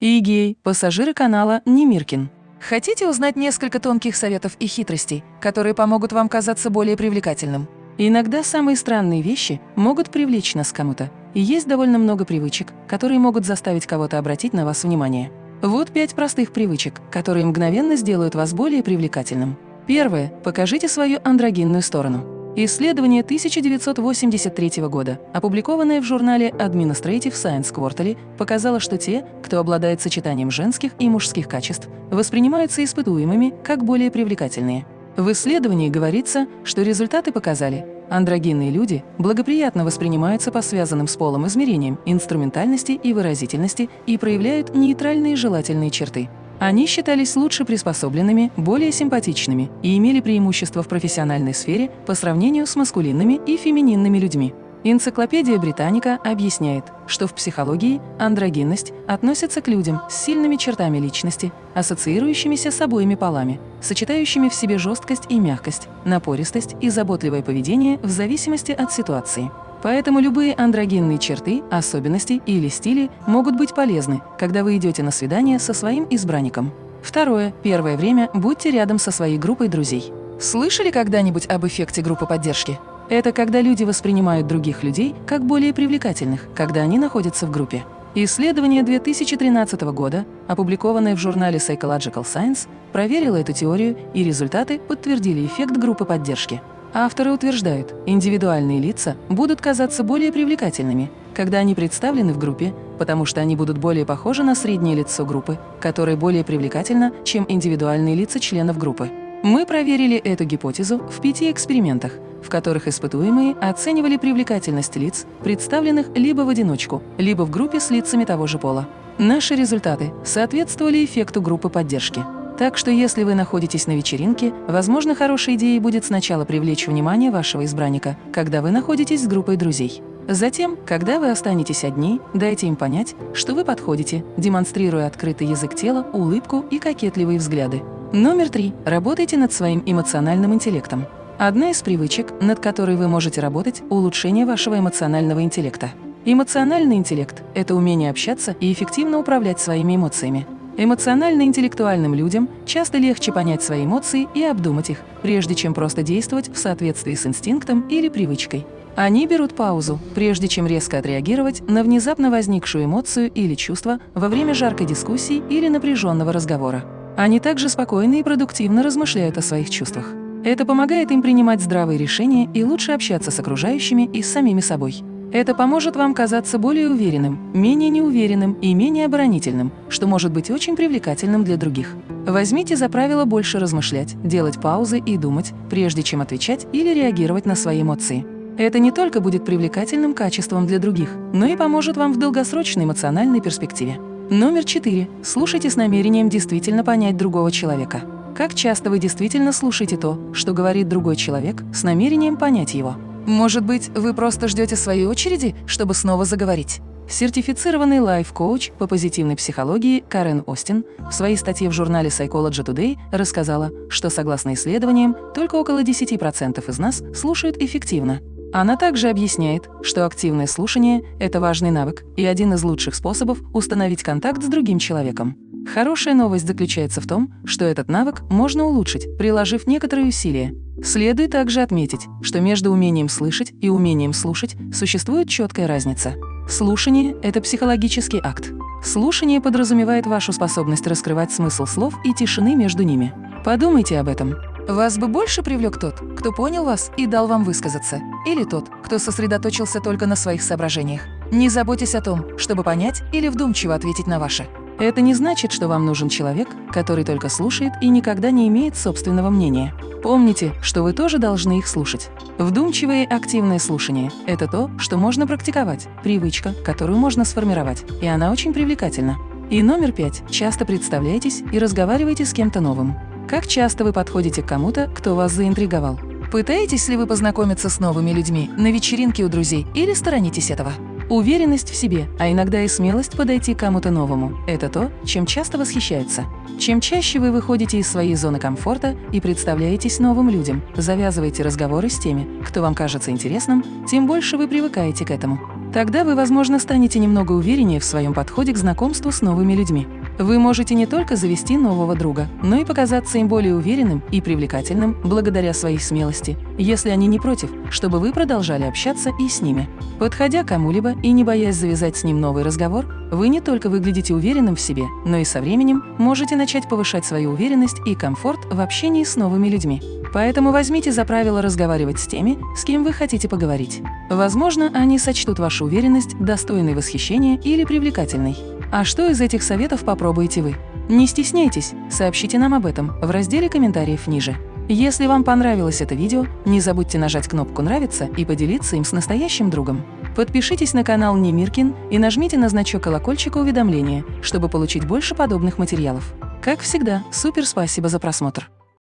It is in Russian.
Игей, пассажиры канала Немиркин. Хотите узнать несколько тонких советов и хитростей, которые помогут вам казаться более привлекательным? Иногда самые странные вещи могут привлечь нас к кому-то, и есть довольно много привычек, которые могут заставить кого-то обратить на вас внимание. Вот пять простых привычек, которые мгновенно сделают вас более привлекательным. Первое. Покажите свою андрогинную сторону. Исследование 1983 года, опубликованное в журнале Administrative Science Quarterly, показало, что те, кто обладает сочетанием женских и мужских качеств, воспринимаются испытуемыми как более привлекательные. В исследовании говорится, что результаты показали, андрогинные люди благоприятно воспринимаются по связанным с полом измерениям инструментальности и выразительности и проявляют нейтральные желательные черты. Они считались лучше приспособленными, более симпатичными и имели преимущество в профессиональной сфере по сравнению с маскулинными и фемининными людьми. Энциклопедия Британика объясняет, что в психологии андрогинность относится к людям с сильными чертами личности, ассоциирующимися с обоими полами, сочетающими в себе жесткость и мягкость, напористость и заботливое поведение в зависимости от ситуации. Поэтому любые андрогенные черты, особенности или стили могут быть полезны, когда вы идете на свидание со своим избранником. Второе. Первое время будьте рядом со своей группой друзей. Слышали когда-нибудь об эффекте группы поддержки? Это когда люди воспринимают других людей как более привлекательных, когда они находятся в группе. Исследование 2013 года, опубликованное в журнале Psychological Science, проверило эту теорию, и результаты подтвердили эффект группы поддержки. Авторы утверждают, индивидуальные лица будут казаться более привлекательными, когда они представлены в группе, потому что они будут более похожи на среднее лицо группы, которое более привлекательно, чем индивидуальные лица членов группы. Мы проверили эту гипотезу в пяти экспериментах, в которых испытуемые оценивали привлекательность лиц, представленных либо в одиночку, либо в группе с лицами того же пола. Наши результаты соответствовали эффекту группы поддержки. Так что если вы находитесь на вечеринке, возможно, хорошей идеей будет сначала привлечь внимание вашего избранника, когда вы находитесь с группой друзей. Затем, когда вы останетесь одни, дайте им понять, что вы подходите, демонстрируя открытый язык тела, улыбку и кокетливые взгляды. Номер три. Работайте над своим эмоциональным интеллектом. Одна из привычек, над которой вы можете работать – улучшение вашего эмоционального интеллекта. Эмоциональный интеллект – это умение общаться и эффективно управлять своими эмоциями. Эмоционально-интеллектуальным людям часто легче понять свои эмоции и обдумать их, прежде чем просто действовать в соответствии с инстинктом или привычкой. Они берут паузу, прежде чем резко отреагировать на внезапно возникшую эмоцию или чувство во время жаркой дискуссии или напряженного разговора. Они также спокойно и продуктивно размышляют о своих чувствах. Это помогает им принимать здравые решения и лучше общаться с окружающими и с самими собой. Это поможет вам казаться более уверенным, менее неуверенным и менее оборонительным, что может быть очень привлекательным для других. Возьмите за правило больше размышлять, делать паузы и думать, прежде чем отвечать или реагировать на свои эмоции. Это не только будет привлекательным качеством для других, но и поможет вам в долгосрочной эмоциональной перспективе. Номер четыре. Слушайте с намерением действительно понять другого человека. Как часто вы действительно слушаете то, что говорит другой человек, с намерением понять его? Может быть, вы просто ждете своей очереди, чтобы снова заговорить? Сертифицированный лайф-коуч по позитивной психологии Карен Остин в своей статье в журнале Psychology Today рассказала, что, согласно исследованиям, только около 10% из нас слушают эффективно. Она также объясняет, что активное слушание – это важный навык и один из лучших способов установить контакт с другим человеком. Хорошая новость заключается в том, что этот навык можно улучшить, приложив некоторые усилия. Следует также отметить, что между умением слышать и умением слушать существует четкая разница. Слушание – это психологический акт. Слушание подразумевает вашу способность раскрывать смысл слов и тишины между ними. Подумайте об этом. Вас бы больше привлек тот, кто понял вас и дал вам высказаться, или тот, кто сосредоточился только на своих соображениях. Не заботьтесь о том, чтобы понять или вдумчиво ответить на ваши. Это не значит, что вам нужен человек, который только слушает и никогда не имеет собственного мнения. Помните, что вы тоже должны их слушать. Вдумчивое активное слушание – это то, что можно практиковать, привычка, которую можно сформировать, и она очень привлекательна. И номер пять – часто представляйтесь и разговаривайте с кем-то новым. Как часто вы подходите к кому-то, кто вас заинтриговал? Пытаетесь ли вы познакомиться с новыми людьми на вечеринке у друзей или сторонитесь этого? Уверенность в себе, а иногда и смелость подойти к кому-то новому – это то, чем часто восхищаются. Чем чаще вы выходите из своей зоны комфорта и представляетесь новым людям, завязываете разговоры с теми, кто вам кажется интересным, тем больше вы привыкаете к этому. Тогда вы, возможно, станете немного увереннее в своем подходе к знакомству с новыми людьми. Вы можете не только завести нового друга, но и показаться им более уверенным и привлекательным благодаря своей смелости, если они не против, чтобы вы продолжали общаться и с ними. Подходя к кому-либо и не боясь завязать с ним новый разговор, вы не только выглядите уверенным в себе, но и со временем можете начать повышать свою уверенность и комфорт в общении с новыми людьми. Поэтому возьмите за правило разговаривать с теми, с кем вы хотите поговорить. Возможно, они сочтут вашу уверенность достойной восхищения или привлекательной. А что из этих советов попробуете вы? Не стесняйтесь, сообщите нам об этом в разделе комментариев ниже. Если вам понравилось это видео, не забудьте нажать кнопку «Нравится» и поделиться им с настоящим другом. Подпишитесь на канал Немиркин и нажмите на значок колокольчика уведомления, чтобы получить больше подобных материалов. Как всегда, супер спасибо за просмотр!